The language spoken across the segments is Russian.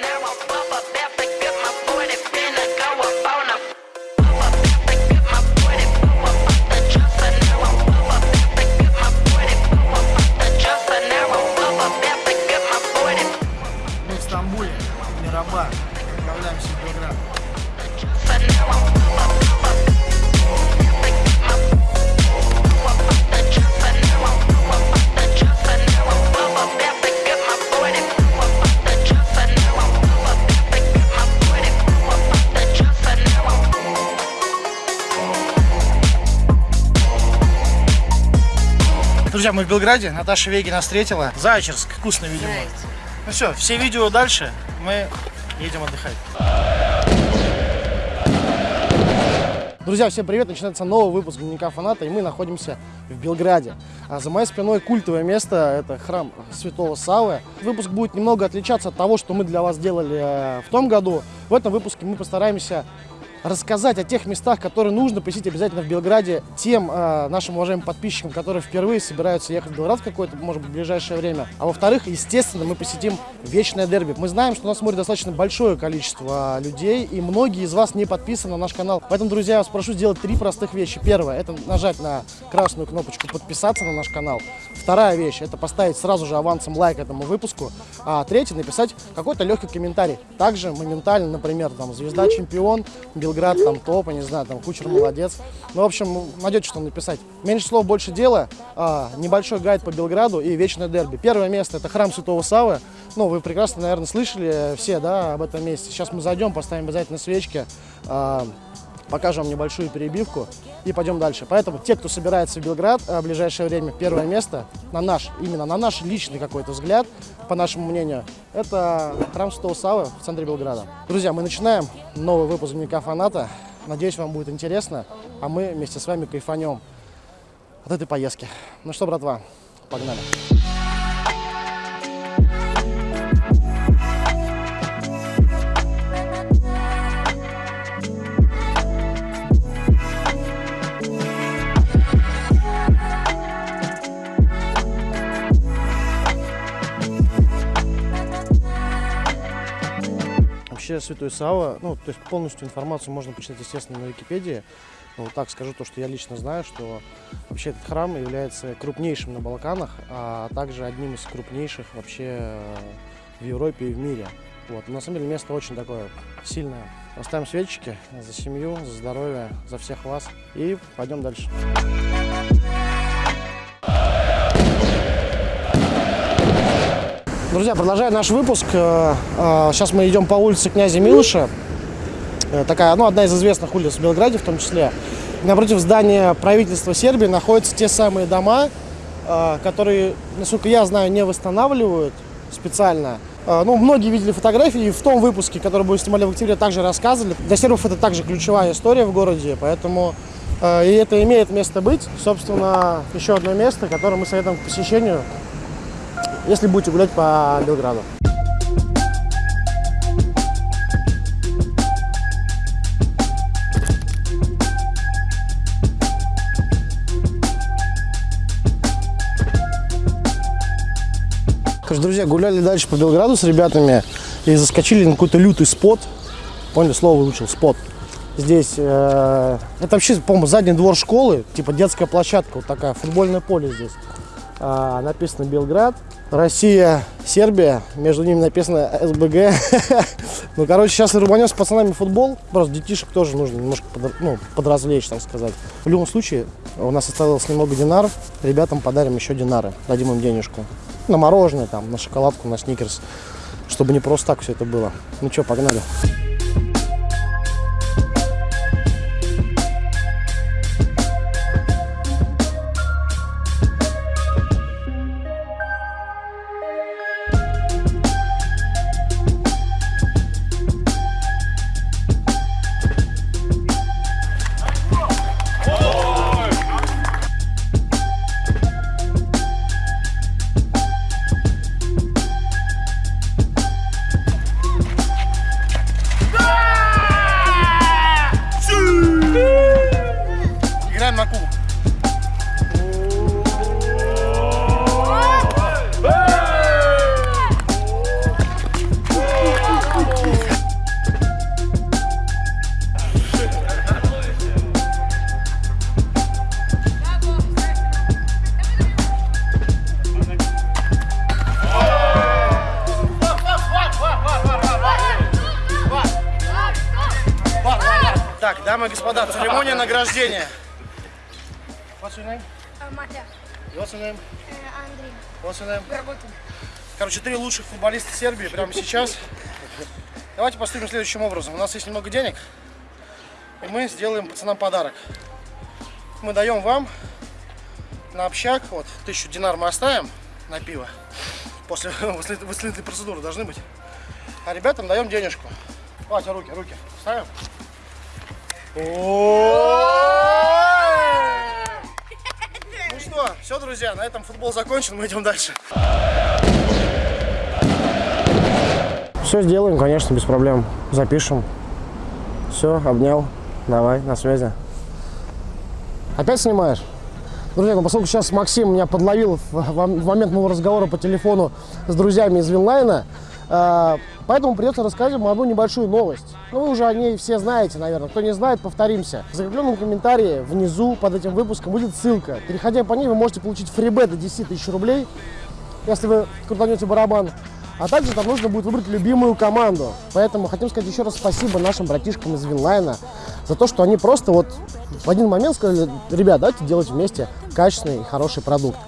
now I'm Белграде. Наташа Веги нас встретила. Зайчерск. Вкусно, видимо. Ну все, все видео дальше. Мы едем отдыхать. Друзья, всем привет! Начинается новый выпуск Дневника Фаната, и мы находимся в Белграде. А за моей спиной культовое место, это храм Святого Савы. Выпуск будет немного отличаться от того, что мы для вас делали э, в том году. В этом выпуске мы постараемся рассказать о тех местах, которые нужно посетить обязательно в Белграде тем э, нашим уважаемым подписчикам, которые впервые собираются ехать в Белград в какое-то, может быть, ближайшее время. А во-вторых, естественно, мы посетим вечное дерби. Мы знаем, что нас смотрит достаточно большое количество людей, и многие из вас не подписаны на наш канал. Поэтому, друзья, я вас прошу сделать три простых вещи. Первое – это нажать на красную кнопочку «Подписаться» на наш канал. Вторая вещь – это поставить сразу же авансом лайк этому выпуску. А третье – написать какой-то легкий комментарий. Также моментально, например, там, звезда чемпион, Белград, там, топ, не знаю, там, кучер молодец. Ну, в общем, найдете, что написать. Меньше слов, больше дела. А, небольшой гайд по Белграду и вечное дерби. Первое место – это храм Святого Савы. Ну, вы прекрасно, наверное, слышали все, да, об этом месте. Сейчас мы зайдем, поставим обязательно свечки. а, покажем небольшую перебивку и пойдем дальше. Поэтому те, кто собирается в Белград а, в ближайшее время, первое место, на наш, именно на наш личный какой-то взгляд, по нашему мнению, это храм Святого Савы в центре Белграда. Друзья, мы начинаем новый выпуск Дневника Фаната. Надеюсь, вам будет интересно, а мы вместе с вами кайфанем от этой поездки. Ну что, братва, погнали. Вообще Святой Сава, ну, то есть полностью информацию можно почитать, естественно, на Википедии. Но вот так скажу то, что я лично знаю, что вообще этот храм является крупнейшим на Балканах, а также одним из крупнейших вообще э, в Европе и в мире. Вот. На самом деле место очень такое сильное. Поставим свечки за семью, за здоровье, за всех вас и пойдем дальше. Друзья, продолжая наш выпуск, э, э, сейчас мы идем по улице князя Милыша. Э, Такая, ну, одна из известных улиц в Белграде в том числе. Напротив здания правительства Сербии находятся те самые дома, которые, насколько я знаю, не восстанавливают специально. Ну, многие видели фотографии, и в том выпуске, который мы снимали в октябре, также рассказывали. Для сербов это также ключевая история в городе, поэтому и это имеет место быть. Собственно, еще одно место, которое мы советуем к посещению, если будете гулять по Белграду. Короче, друзья, гуляли дальше по Белграду с ребятами и заскочили на какой-то лютый спот. Поняли, слово выучил, спот. Здесь, э, это вообще, по-моему, задний двор школы, типа детская площадка, вот такая, футбольное поле здесь. А, написано Белград, Россия, Сербия, между ними написано СБГ. Ну, короче, сейчас рубанем с пацанами футбол, просто детишек тоже нужно немножко подр- ну, подразвлечь, так сказать. В любом случае, у нас осталось немного динаров, ребятам подарим еще динары, дадим им денежку. На мороженое, там, на шоколадку, на сникерс, чтобы не просто так все это было. Ну что, погнали. Дамы и господа, церемония награждения. What's your name? Матя, What's your name? Андрей, What's your name? Горбутин. Короче, три лучших футболиста Сербии прямо сейчас. Давайте поступим следующим образом. У нас есть немного денег, и мы сделаем пацанам подарок. Мы даем вам на общак, вот, тысячу динар мы оставим на пиво. После выслед- выстрелительной процедуры должны быть. А ребятам даем денежку. Давайте руки, руки. Ставим. Ну что, все, друзья, на этом футбол закончен, мы идем дальше. Все сделаем, конечно, без проблем. Запишем. Все, обнял. Давай, на связи. Опять снимаешь? Друзья, ну поскольку сейчас Максим меня подловил в, в- момент моего разговора по телефону с друзьями из Винлайна, э, поэтому придется рассказать вам одну небольшую новость. Ну, вы уже о ней все знаете, наверное. Кто не знает, повторимся. В закрепленном комментарии внизу под этим выпуском будет ссылка. Переходя по ней, вы можете получить фрибет до 10 тысяч рублей, если вы крутанете барабан. А также там нужно будет выбрать любимую команду. Поэтому хотим сказать еще раз спасибо нашим братишкам из Винлайна за то, что они просто вот в один момент сказали, ребят, давайте делать вместе качественный и хороший продукт.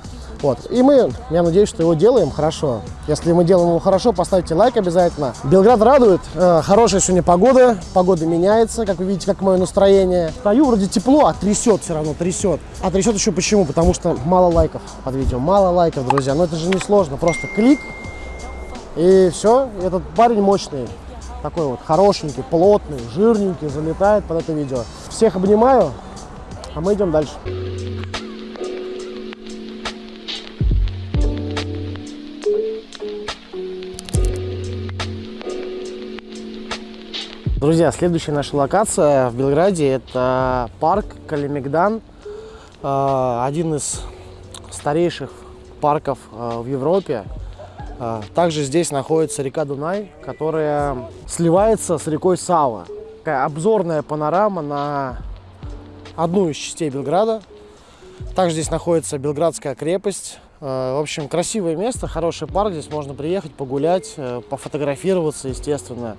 Вот. И мы, я надеюсь, что его делаем хорошо. Если мы делаем его хорошо, поставьте лайк обязательно. Белград радует. Э, хорошая сегодня погода. Погода меняется, как вы видите, как мое настроение. Стою, вроде тепло, а трясет все равно, трясет. А трясет еще почему? Потому что мало лайков под видео. Мало лайков, друзья. Но это же не сложно. Просто клик, и все, этот парень мощный, такой вот хорошенький, плотный, жирненький, залетает под это видео. Всех обнимаю, а мы идем дальше. Друзья, следующая наша локация в Белграде это парк Калимегдан, Э, один из старейших парков э, в Европе. А, Также здесь находится река Дунай, которая сливается с рекой Сава. Такая обзорная панорама на одну из частей Белграда. Также здесь находится Белградская крепость. Э, В общем, красивое место, хороший парк. Здесь можно приехать, погулять, э, пофотографироваться, естественно,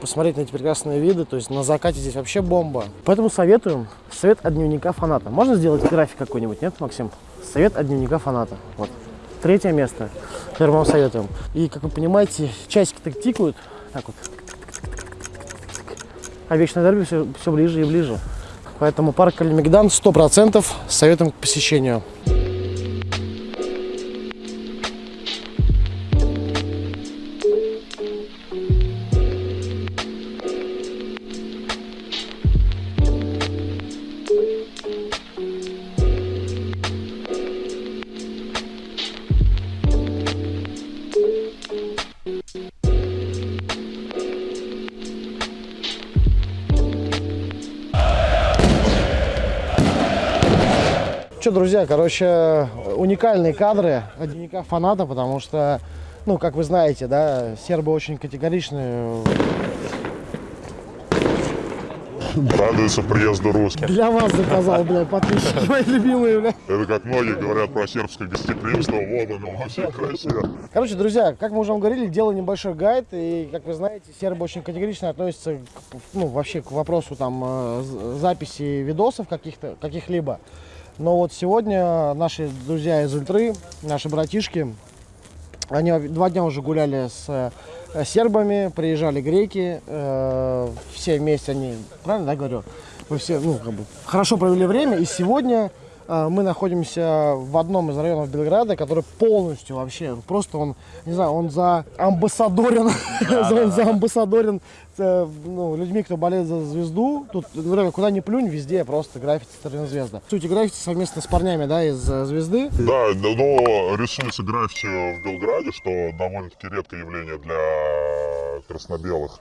посмотреть на эти прекрасные виды. То есть на закате здесь вообще бомба. Поэтому советуем. Совет от дневника фаната. Можно сделать график какой-нибудь, нет, Максим? Совет от дневника фаната. Вот. Третье место, которое вам советуем. И, как вы понимаете, часики так тикают. Так вот. А вечное дерби все, все ближе и ближе. Поэтому парк Калимегдан 100% советуем к посещению. Что, друзья, короче, уникальные кадры от дневника фаната, потому что, ну, как вы знаете, да, сербы очень категоричны. Радуется приезду русских. Для вас заказал, бля, подписчики мои любимые, бля. Это как многие говорят про сербское гостеприимство, вот оно во всей красе. Короче, друзья, как мы уже вам говорили, делаю небольшой гайд, и, как вы знаете, сербы очень категорично относятся, к, ну, вообще к вопросу там э, записи видосов каких-то, каких-либо. Но вот сегодня наши друзья из Ультры, наши братишки, они два дня уже гуляли с э, сербами, приезжали греки, э, все вместе они, правильно, да, говорю? Мы все, ну, как бы, хорошо провели время, и сегодня мы находимся в одном из районов Белграда, который полностью вообще, просто он, не знаю, он за амбассадорен, он за амбассадорен э, ну, людьми, кто болеет за звезду. Тут, реально, куда ни плюнь, везде просто граффити Сталина звезда. Суть граффити совместно с парнями, да, из э, звезды. Да, да, но рисуется граффити в Белграде, что довольно-таки редкое явление для красно-белых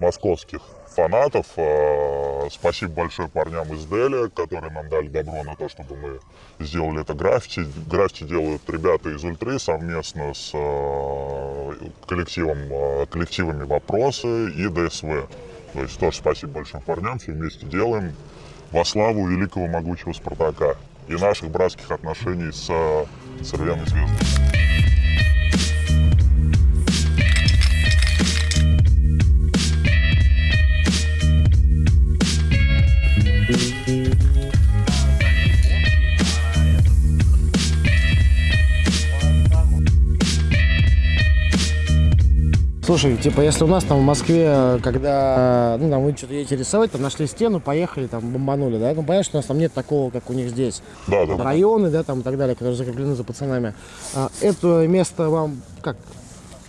московских фанатов. Э, Спасибо большое парням из Дели, которые нам дали добро на то, чтобы мы сделали это граффити. Граффити делают ребята из Ультры совместно с э, коллективом, э, коллективами «Вопросы» и ДСВ. То есть тоже спасибо большим парням, все вместе делаем во славу великого могучего Спартака и наших братских отношений с Цервяной звездой. Слушай, типа, если у нас там в Москве, когда, ну, там, вы что-то едете рисовать, там нашли стену, поехали, там, бомбанули, да, ну, понятно, что у нас там нет такого, как у них здесь. Да, да. Районы, да, там, и так далее, которые закреплены за пацанами. А, это место вам, как,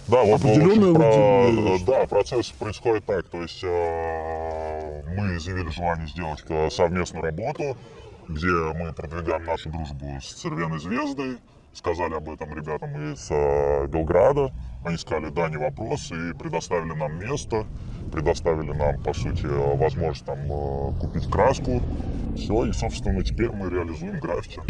Да, вот Определенное про- да, процесс происходит так, то есть э, мы изъявили желание сделать э, совместную работу, где мы продвигаем нашу дружбу с Цервеной Звездой, сказали об этом ребятам из э, Белграда, они сказали, да, не вопрос, и предоставили нам место, предоставили нам, по сути, возможность там э, купить краску, все, и, собственно, теперь мы реализуем граффити.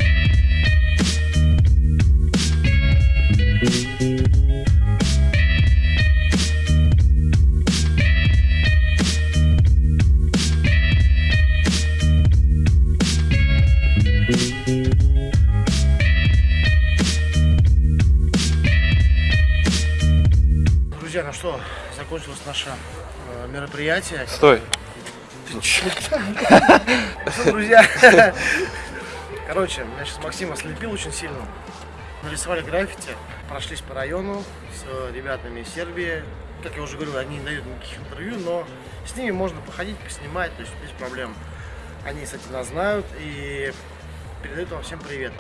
Ну что, закончилось наше э, мероприятие. Стой. Что, друзья, короче, меня сейчас Максим ослепил очень сильно. Нарисовали граффити, прошлись по району с ребятами из Сербии. Как я уже говорил, они не дают никаких интервью, но с ними можно походить, поснимать, то есть без проблем. Они, кстати, нас знают и передают вам всем привет.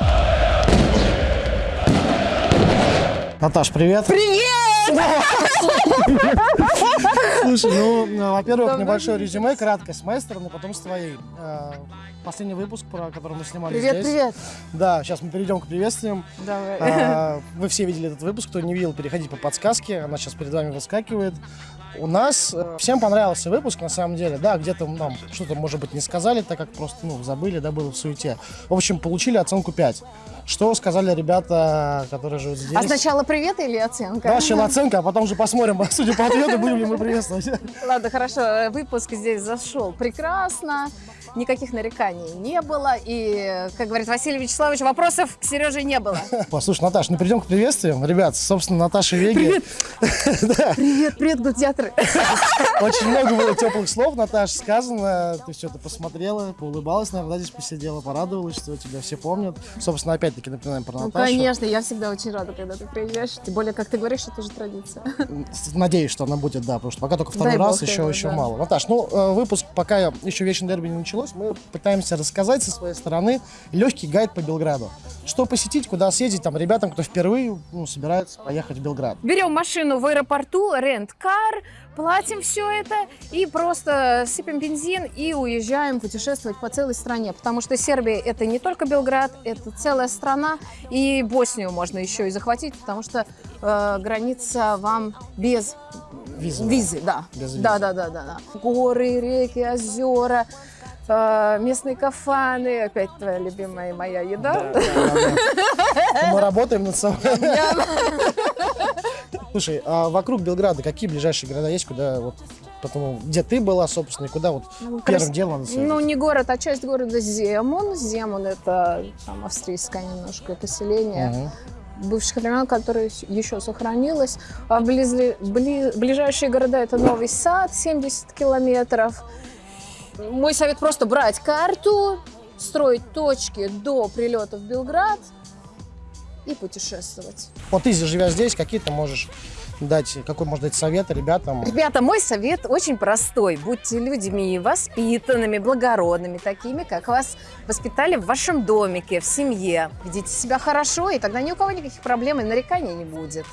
Наташ, привет! Слушай, ну, э, во-первых, небольшое не резюме, краткое с моей стороны, потом с твоей. Последний выпуск, про который мы снимали Привет, здесь. привет. Да, сейчас мы перейдем к приветствиям. Давай. А, Вы все видели этот выпуск, кто не видел, переходите по подсказке, она сейчас перед вами выскакивает. У нас э, всем понравился выпуск, на самом деле, да, где-то нам что-то, может быть, не сказали, так как просто, ну, забыли, да, было в суете. В общем, получили оценку 5. Что сказали ребята, которые живут здесь? А сначала привет или оценка? Да, сначала оценка, а потом уже посмотрим, судя по ответу, будем ли мы приветствовать. Ладно, хорошо. э, Выпуск здесь зашел прекрасно. Никаких нареканий не было. И, как говорит Василий Вячеславович, вопросов к Сереже не было. Послушай, Наташ, ну перейдем к приветствиям. Ребят, собственно, Наташа Веги. Привет, привет, гладиаторы. Очень много было теплых слов, Наташ, сказано. Ты что-то посмотрела, поулыбалась, наверное, здесь посидела, порадовалась, что тебя все помнят. Собственно, опять-таки напоминаем про Ну, Наташу. конечно, я всегда очень рада, когда ты приезжаешь. Тем более, как ты говоришь, это уже традиция. Надеюсь, что она будет, да, потому что пока только второй Дай раз, бог еще, еще да. мало. Наташ, ну, э, выпуск, пока еще вечный дерби не началось, мы пытаемся рассказать со своей стороны легкий гайд по Белграду. Что посетить, куда съездить там ребятам, кто впервые ну, собирается поехать в Белград. Берем машину в аэропорту, рент-кар, платим все это и просто сыпем бензин и уезжаем путешествовать по целой стране. Потому что Сербия это не только Белград, это целая страна. И Боснию можно еще и захватить, потому что э, граница вам без Визы. визы. Да. Без визы. да, да, да, да, да. Горы, реки, озера. Э, Местные кафаны, опять твоя любимая и моя еда. Да, да, да. Мы работаем над собой. Слушай, а вокруг Белграда какие ближайшие города есть, куда вот, потому, где ты была, собственно, и куда вот Ну, первым крас- делом? Ну, не город, а часть города Земун. Земун – это там, австрийское немножко поселение Мгм. бывших времен, которое с- еще сохранилось. А близли- бли- ближайшие города – это Новый Сад, 70 километров. Мой совет просто брать карту, строить точки до прилета в Белград и путешествовать. Вот ты, живя здесь, какие ты можешь дать, какой можешь дать совет ребятам? Ребята, мой совет очень простой. Будьте людьми воспитанными, благородными, такими, как вас воспитали в вашем домике, в семье. Ведите себя хорошо, и тогда ни у кого никаких проблем и нареканий не будет.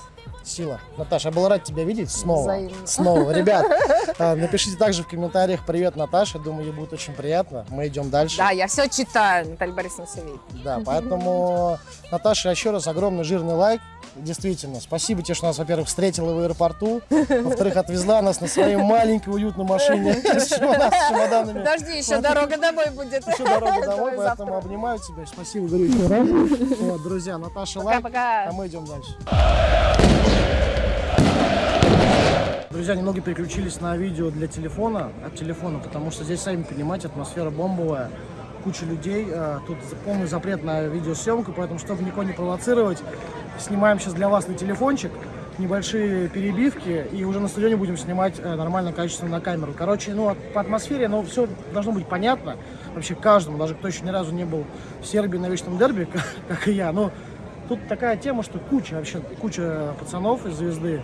Сила. Наташа, я был рад тебя видеть снова. Взаимно. Снова. Ребят, а, напишите также в комментариях «Привет, Наташа». Думаю, ей будет очень приятно. Мы идем дальше. Да, я все читаю, Наталья Борисовна все видит. Да, поэтому, Наташа, еще раз огромный жирный лайк. Действительно, спасибо тебе, что нас, во-первых, встретила в аэропорту, во-вторых, отвезла нас на своей маленькой уютной машине с чемодан- с чемоданами. Подожди, еще дорога домой будет. Еще дорога домой, поэтому обнимаю тебя. Спасибо, говорю. Вот, друзья, Наташа лайк, а мы идем дальше. Друзья, немного переключились на видео для телефона, от телефона, потому что здесь, сами понимаете, атмосфера бомбовая, куча людей, э, тут полный запрет на видеосъемку, поэтому, чтобы никого не провоцировать, снимаем сейчас для вас на телефончик небольшие перебивки, и уже на стадионе будем снимать э, нормально, качественно на камеру. Короче, ну, по атмосфере, ну, все должно быть понятно вообще каждому, даже кто еще ни разу не был в Сербии на вечном дерби, как, как и я, но тут такая тема, что куча вообще, куча пацанов из звезды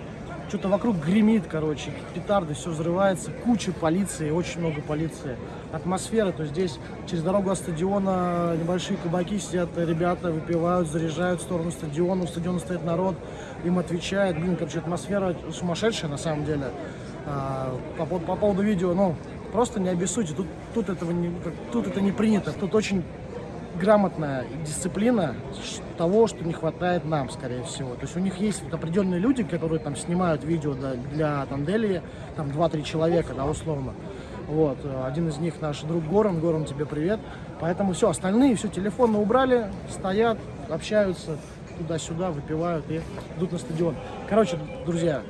Что-то вокруг гремит, короче, петарды, все взрывается, куча полиции, очень много полиции. Атмосфера, то здесь через дорогу от стадиона небольшие кабаки сидят ребята, выпивают, заряжают в сторону стадиона, у стадиона стоит народ, им отвечает. Блин, короче, атмосфера сумасшедшая на самом деле. А, по, по- по поводу видео, ну, просто не обессудьте, тут, тут, этого не, тут это не принято, тут очень грамотная дисциплина того, что не хватает нам, скорее всего. То есть у них есть вот определенные люди, которые там снимают видео для, для Тандели, там 2-3 человека, да, условно. Вот, э, один из них наш друг Горан, Горан, тебе привет. Поэтому все, остальные все, телефоны убрали, стоят, общаются туда-сюда, выпивают и идут на стадион. Короче, друзья,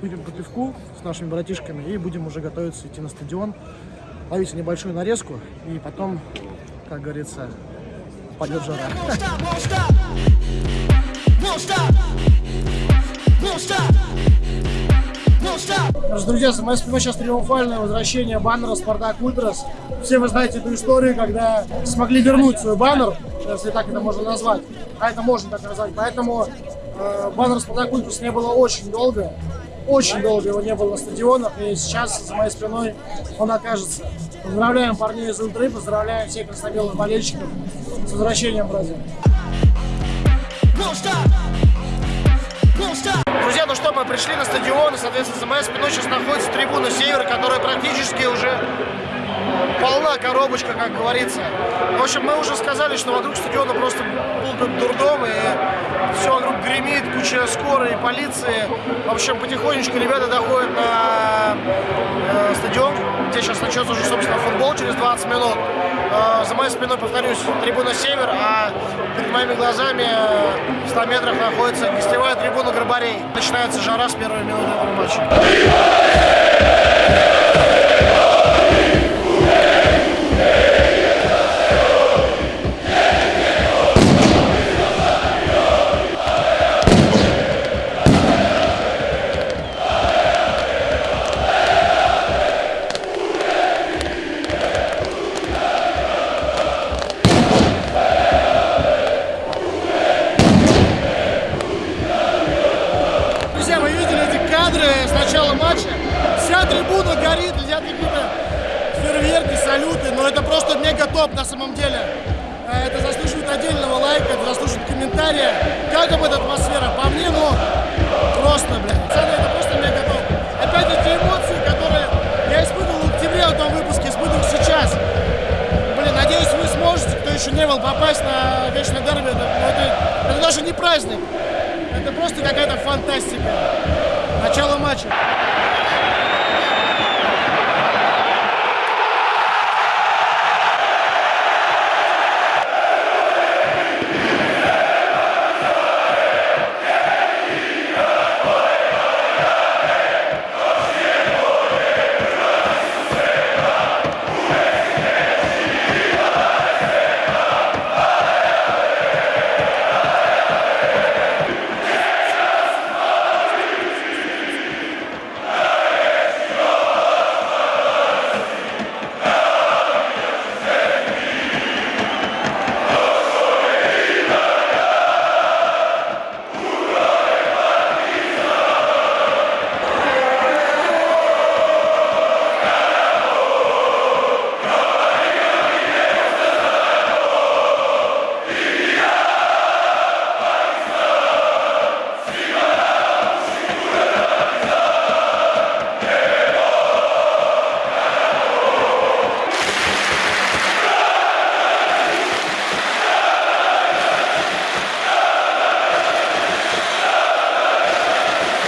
выпьем по пивку с нашими братишками и будем уже готовиться идти на стадион. Ловите небольшую нарезку и потом, как говорится, пойдет жара. Значит, друзья, за моей сейчас триумфальное возвращение баннера Спартак Ультрас. Все вы знаете эту историю, когда смогли вернуть свой баннер, если так это можно назвать. А это можно так назвать. Поэтому э, баннер Спартак Ультрас не было очень долго. Очень долго его не было на стадионах. И сейчас за моей спиной он окажется. Поздравляем парней из Ультры, поздравляем всех краснобелых болельщиков с возвращением. Won't stop. Друзья, ну что, мы пришли на стадион, и, соответственно, за моей спиной сейчас находится трибуна Север, которая практически уже полна коробочка, как говорится. В общем, мы уже сказали, что вокруг стадиона просто был дурдом, и все вокруг гремит, куча скорой, полиции. В общем, потихонечку ребята доходят на э, стадион, где сейчас начнется уже, собственно, футбол через 20 минут. Э, за моей спиной, повторюсь, трибуна Север, а перед моими глазами э, в 100 метрах находится гостевая трибуна Горбарей. Начинается жара с первой минуты этого матча. Трибуна горит, летят какие-то фейерверки, салюты, но это просто мега топ на самом деле. Э, Это заслуживает отдельного лайка, это заслуживает комментария. Как вам эта атмосфера? По мне, ну, просто, блядь. Пацаны, это просто мега топ. Опять эти эмоции, которые я испытывал в октябре в том выпуске, испытываю сейчас. Блин, надеюсь, вы сможете, кто еще не был, попасть на вечное дерби. Это, ну, это- это даже не праздник. Это просто какая-то фантастика. Начало матча.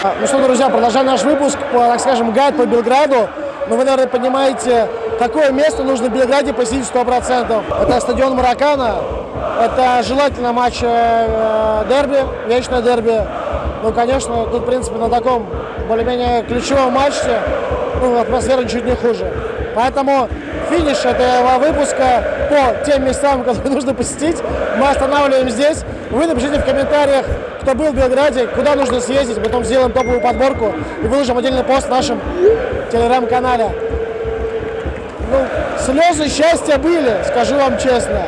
Ну что, друзья, продолжаем наш выпуск, по, так скажем, гайд по Белграду. Ну, вы, наверное, понимаете, какое место нужно в Белграде посетить 100%. Это стадион Маракана, это желательно матч э, дерби, вечное дерби. Ну, конечно, тут, в принципе, на таком более-менее ключевом матче ну, атмосфера чуть не хуже. Поэтому финиш этого выпуска по тем местам, которые нужно посетить, мы останавливаем здесь. Вы напишите в комментариях, кто был в Белграде, куда нужно съездить, потом сделаем топовую подборку и выложим отдельный пост в нашем телеграм-канале. Ну, слезы счастья были, скажу вам честно.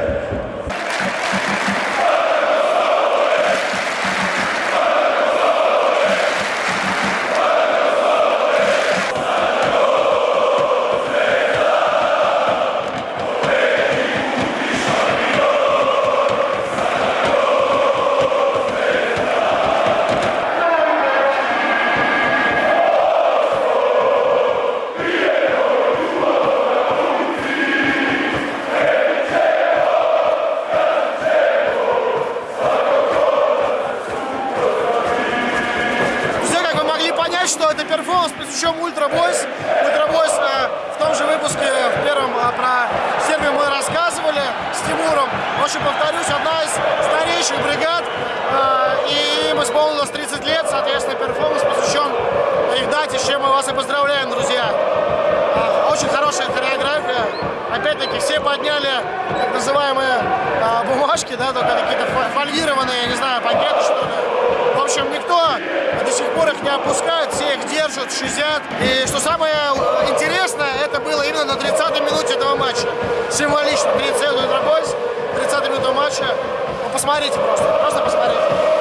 Опять-таки все подняли так называемые а, бумажки, да, только какие-то фо- фольгированные, я не знаю, пакеты что ли. В общем, никто до сих пор их не опускает, все их держат, шизят. И что самое интересное, это было именно на 30-й минуте этого матча. Символично. 30 Бойс, 30 минута матча. Ну, посмотрите просто, просто посмотрите.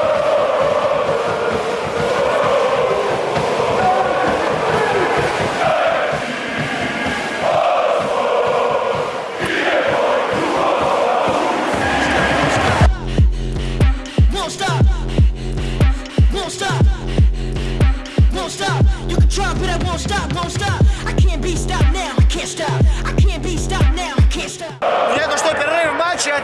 Won't stop. Won't stop. I can't be stopped now. I can't stop. I can't be stopped now. I can't stop. Понятно, что перерыв в матче 1-0.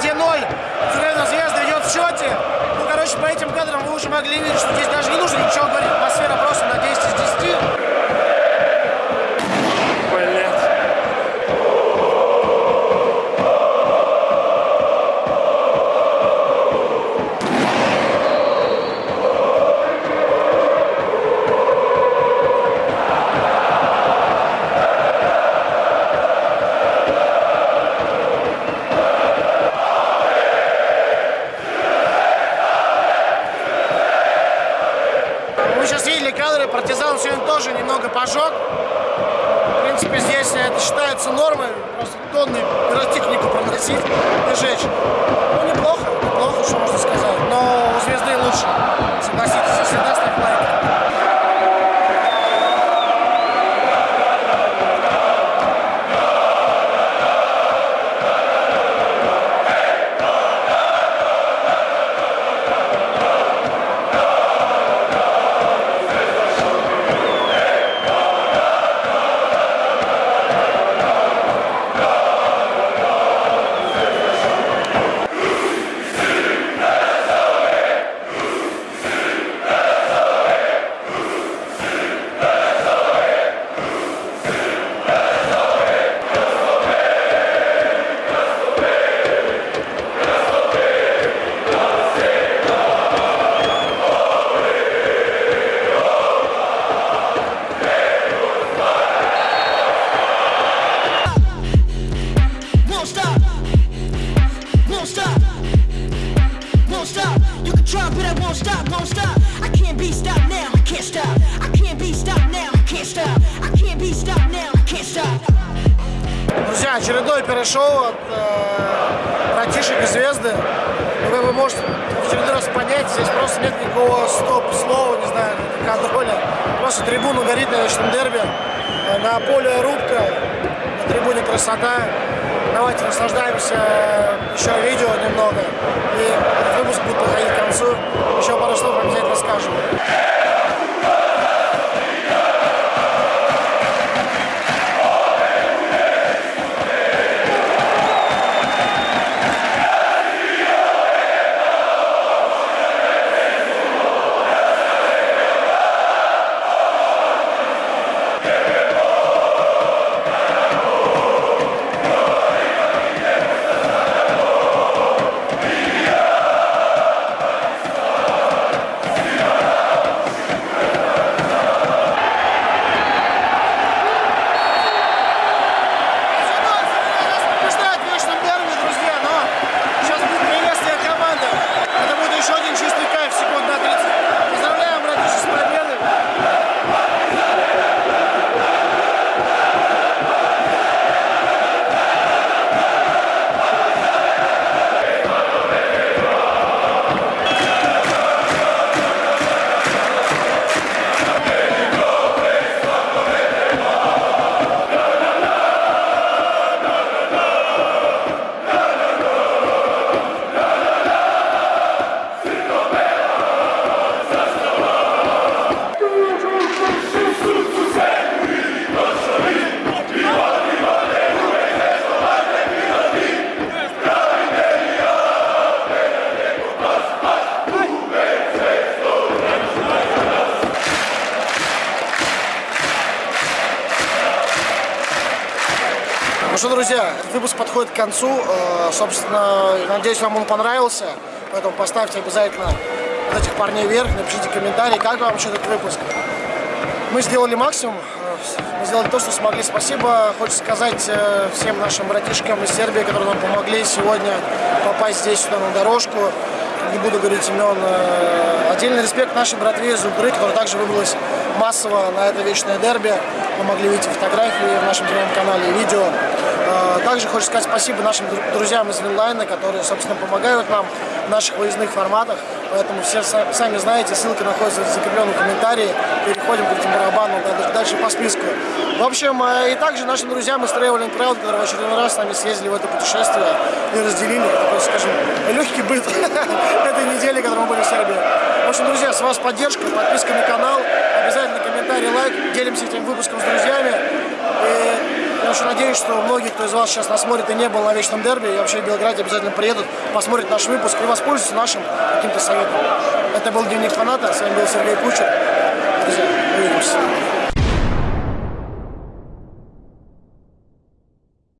Церковная звезда идет в счете. Ну, короче, по этим кадрам вы уже могли видеть, что здесь даже не нужно ничего говорить. Атмосфера stop. You can try, but I won't stop. Won't stop. I can't be stopped now. I can't stop. I can't be stopped now. I can't stop. I can't be stopped now. I can't stop. Друзья, очередной перешоу от э, братишек и звезды. Ну, вы можете в очередной раз понять, здесь просто нет никакого стоп-слова, не знаю, контроля. Просто трибуна горит на вечном дерби. Э, На поле рубка, на трибуне красота. Давайте наслаждаемся э, еще видео немного. И этот выпуск будет подходить к концу. Еще пару слов обязательно скажем. Подходит к концу. Э, Собственно, надеюсь, вам он понравился. Поэтому поставьте обязательно вот этих парней вверх, напишите комментарий, как вам вообще этот выпуск. Мы сделали максимум, мы сделали то, что смогли. Спасибо, хочется сказать э, всем нашим братишкам из Сербии, которые нам помогли сегодня попасть здесь, сюда на дорожку. Не буду говорить имен. Э, Отдельный респект нашей братве из Угры, которая также выбралась массово на это вечное дерби. Вы могли видеть фотографии в нашем телеграм-канале и видео. Э, Также хочется сказать спасибо нашим дру- друзьям из Винлайна, которые, собственно, помогают нам в наших выездных форматах. Поэтому все са- сами знаете, ссылка находится в закрепленном комментарии. Переходим к этим барабанам да- дальше по списку. В общем, э, и также нашим друзьям из Traveling Proud, которые в очередной раз с нами съездили в это путешествие и разделили, такой, скажем, легкий быт этой недели, которой мы были в Сербии. В общем, друзья, с вас поддержка, подписка на канал, обязательно комментарий, лайк, делимся этим выпуском с друзьями. Очень надеюсь, что многие, кто из вас сейчас нас смотрит и не был на Вечном Дерби, и вообще в Белграде обязательно приедут, посмотрят наш выпуск и воспользуются нашим каким-то советом. Это был Дневник фаната, с вами был Сергей Кучер. Друзья, увидимся.